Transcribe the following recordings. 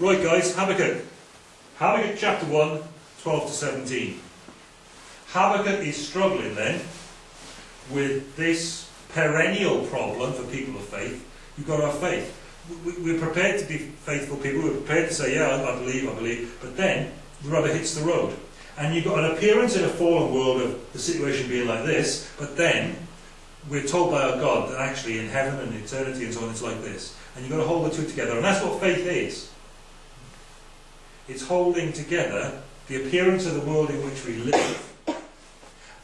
Right guys, Habakkuk. Habakkuk chapter 1, 12 to 17. Habakkuk is struggling then with this perennial problem for people of faith. You've got have faith. We're prepared to be faithful people. We're prepared to say, yeah, I believe, I believe. But then the rubber hits the road. And you've got an appearance in a fallen world of the situation being like this, but then we're told by our God that actually in heaven and eternity and so on it's like this. And you've got to hold the two together. And that's what faith is. It's holding together the appearance of the world in which we live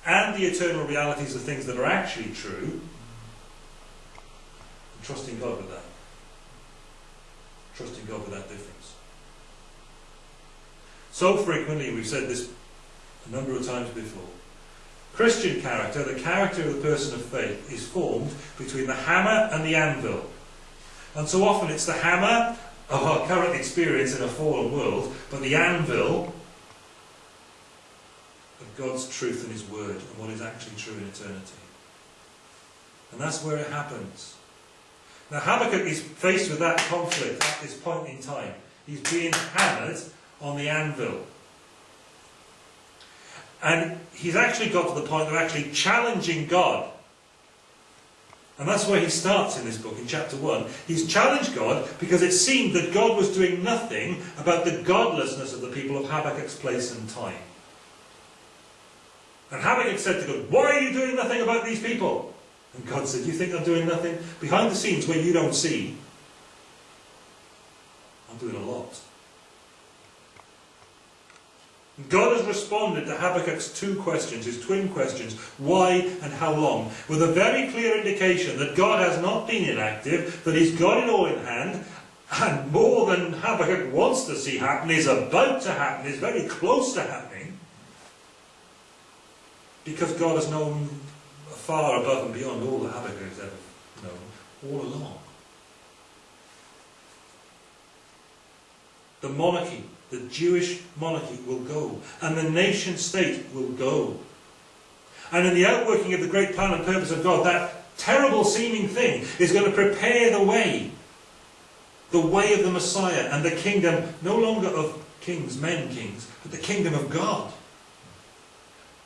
and the eternal realities of things that are actually true trusting God with that. Trusting God with that difference. So frequently, we've said this a number of times before, Christian character, the character of the person of faith, is formed between the hammer and the anvil. And so often it's the hammer of our current experience in a fallen world, but the anvil of God's truth and His Word and what is actually true in eternity. And that's where it happens. Now Habakkuk is faced with that conflict at this point in time. He's being hammered on the anvil. And he's actually got to the point of actually challenging God. And that's where he starts in this book, in chapter 1. He's challenged God because it seemed that God was doing nothing about the godlessness of the people of Habakkuk's place and time. And Habakkuk said to God, Why are you doing nothing about these people? And God said, You think I'm doing nothing? Behind the scenes where you don't see, I'm doing a lot. God has responded to Habakkuk's two questions, his twin questions, why and how long, with a very clear indication that God has not been inactive, that he's got it all in hand, and more than Habakkuk wants to see happen is about to happen, is very close to happening, because God has known far above and beyond all that Habakkuk has ever known, all along. The monarchy the Jewish monarchy will go, and the nation state will go. And in the outworking of the great plan and purpose of God, that terrible seeming thing is going to prepare the way. The way of the Messiah and the kingdom, no longer of kings, men kings, but the kingdom of God.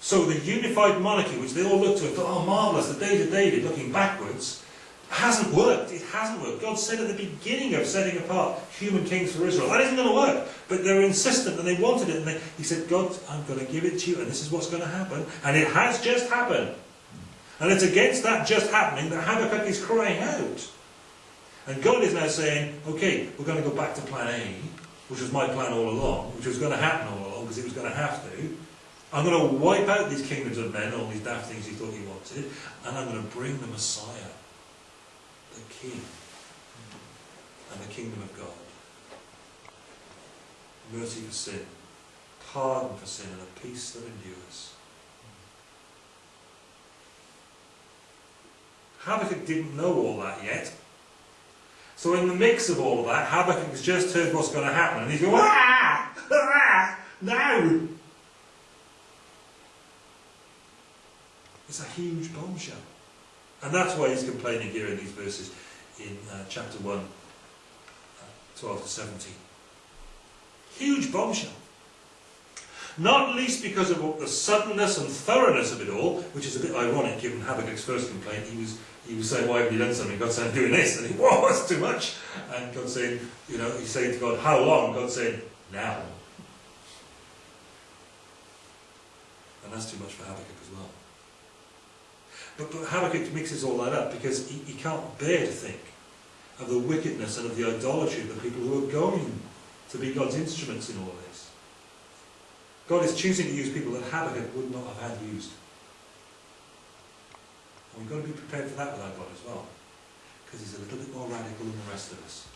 So the unified monarchy, which they all looked to and thought, oh marvellous, the days of David, looking backwards, hasn't worked. It hasn't worked. God said at the beginning of setting apart human kings for Israel, that isn't going to work. But they're insistent and they wanted it. And they, he said, God, I'm going to give it to you and this is what's going to happen. And it has just happened. And it's against that just happening that Habakkuk is crying out. And God is now saying, okay, we're going to go back to plan A, which was my plan all along, which was going to happen all along because it was going to have to. I'm going to wipe out these kingdoms of men, all these daft things he thought he wanted, and I'm going to bring the Messiah the King and the kingdom of God. Mercy for sin, pardon for sin, and a peace that endures. Habakkuk didn't know all that yet. So in the mix of all of that, Habakkuk has just heard what's going to happen, and he's going, ah, ah, now. It's a huge bombshell. And that's why he's complaining here in these verses in uh, chapter 1, uh, 12 to 17. Huge bombshell. Not least because of the suddenness and thoroughness of it all, which is a bit ironic given Habakkuk's first complaint. He was, he was saying, why haven't you done something? God said, I'm doing this. And he, whoa, that's too much. And God saying, you know, he's saying to God, how long? God saying, now. And that's too much for Habakkuk as well. But, but Habakkuk mixes all that up because he, he can't bear to think of the wickedness and of the idolatry of the people who are going to be God's instruments in all this. God is choosing to use people that Habakkuk would not have had used. And we've got to be prepared for that with our God as well. Because he's a little bit more radical than the rest of us.